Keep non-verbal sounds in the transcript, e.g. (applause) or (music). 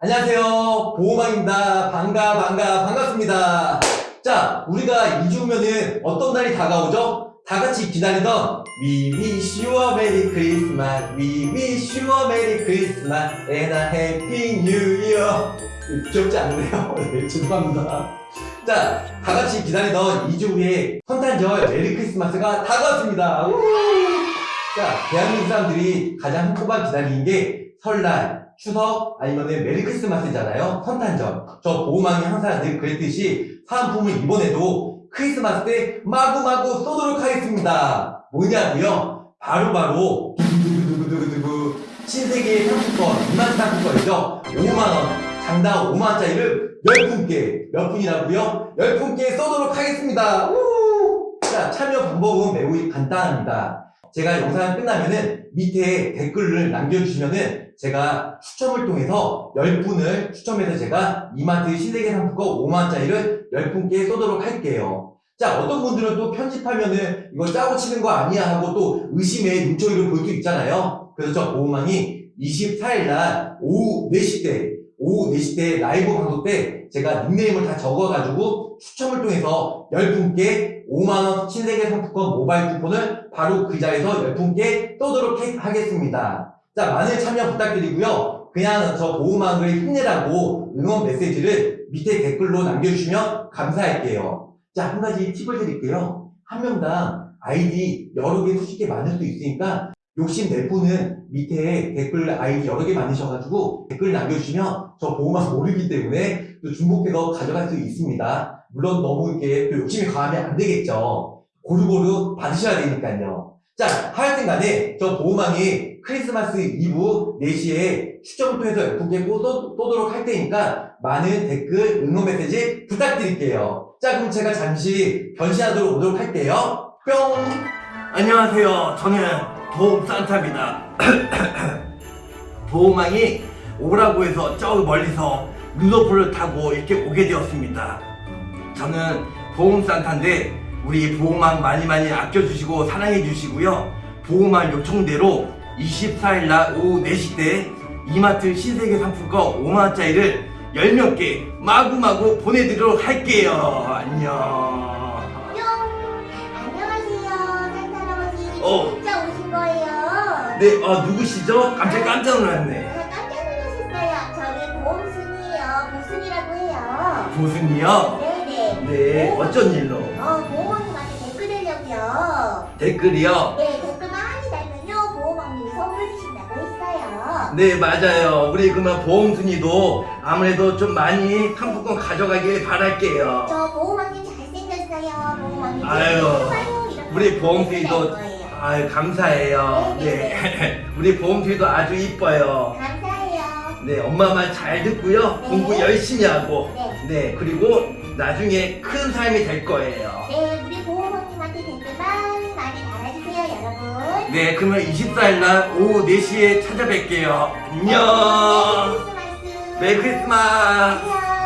안녕하세요. 보험왕입니다. 반가, 반가, 반갑습니다. 자, 우리가 2주 후면은 어떤 날이 다가오죠? 다 같이 기다리던 We wish you a Merry Christmas, We wish you a Merry Christmas and a Happy New Year. 귀엽지 않으세요? (laughs) 네, 죄송합니다. 자, 다 같이 기다리던 2주 후에 성탄절 Merry Christmas가 다가왔습니다. 우! 자, 대한민국 사람들이 가장 한꺼번 기다리는 게 설날, 추석, 아니면은 Merry Christmas잖아요. 성탄절. 저 보험왕이 항상 늘 그랬듯이 사은품을 이번에도 크리스마스 때 마구마구 쏘도록 하겠습니다. 뭐냐고요? 바로바로 두구두구두구두구 신세계 상품권, 2만 상품권이죠. 5만원. 장당 5만원짜리를 10분께, 몇 분이라고요? 10분께 쏘도록 하겠습니다. 우! 자, 참여 방법은 매우 간단합니다. 제가 영상 끝나면은 밑에 댓글을 남겨주시면은 제가 추첨을 통해서 10분을 추첨해서 제가 이마트 신세계 상품권 5만원짜리를 10분께 쏘도록 할게요. 자, 어떤 분들은 또 편집하면은 이거 짜고 치는 거 아니야 하고 또 의심의 눈초리를 볼 수 있잖아요. 그래서 저 보호망이 24일날 오후 4시 때, 오후 4시 때 라이브 방송 때 제가 닉네임을 다 적어가지고 추첨을 통해서 10분께 5만원 신세계 상품권 모바일 쿠폰을 바로 그 자리에서 10분께 쏘도록 해- 하겠습니다. 자, 많은 참여 부탁드리고요. 그냥 저 보호망을 힘내라고 응원 메시지를 밑에 댓글로 남겨주시면 감사할게요. 자, 한 가지 팁을 드릴게요. 한 명당 아이디 여러 개, 수십 개 많을 수도 있으니까 욕심 낼 분은 밑에 댓글 아이디 여러 개 많으셔가지고 댓글 남겨주시면 저 보호막 모르기 때문에 또 중복해서 가져갈 수 있습니다. 물론 너무 이렇게 또 욕심이 강하면 안 되겠죠. 고루고루 받으셔야 되니까요. 자, 하여튼 간에 저 보호망이 크리스마스 이브 4시에 추첨을 통해서 예쁘게 또 쏘도록 할 테니까 많은 댓글, 응원 메시지 부탁드릴게요. 자, 그럼 제가 잠시 변신하도록 오도록 할게요. 뿅! 안녕하세요. 저는 보험 산타입니다. (clears throat) 보호망이 오라고 해서 저 멀리서 루더풀을 타고 이렇게 오게 되었습니다. 저는 보험 산타인데 우리 보호망 많이 많이 아껴주시고 사랑해주시고요. 보호망 요청대로 24일날 오후 4시 때 이마트 신세계 상품권 5만원짜리를 10명께 마구마구 보내드리도록 할게요. 안녕. 뿅! 안녕하세요. 산타 할아버지 어. 진짜 오신 거예요. 네, 아, 누구시죠? 깜짝 깜짝 놀랐네. 아, 깜짝 놀라셨어요. 저는 보험순이에요. 보순이라고 해요. 보승이요? 네 네. 네, 어쩐 일로? 어, 보험님한테 댓글 달려고요. 댓글이요? 네, 댓글 많이 달면요. 보험왕님이 선물 주신다고 했어요. 네, 맞아요. 우리 그러면 보험순이도 아무래도 좀 많이 상품권 가져가길 바랄게요. 저 보험왕님 잘생겼어요. 보험왕님. 아유, 우리 보험순이도. 아유, 감사해요. 네. (laughs) 우리 보험순이도 아주 이뻐요. 감사해요. 네, 엄마 말 잘 듣고요. 네. 공부 열심히 하고. 네. 네, 그리고 나중에 큰 사람이 될 거예요. 네, 우리 보험왕님한테 댓글 많이 많이 달아주세요, 여러분. 네, 그러면 24일 날 오후 4시에 찾아뵐게요. 안녕! Merry Christmas. Merry Christmas! 안녕.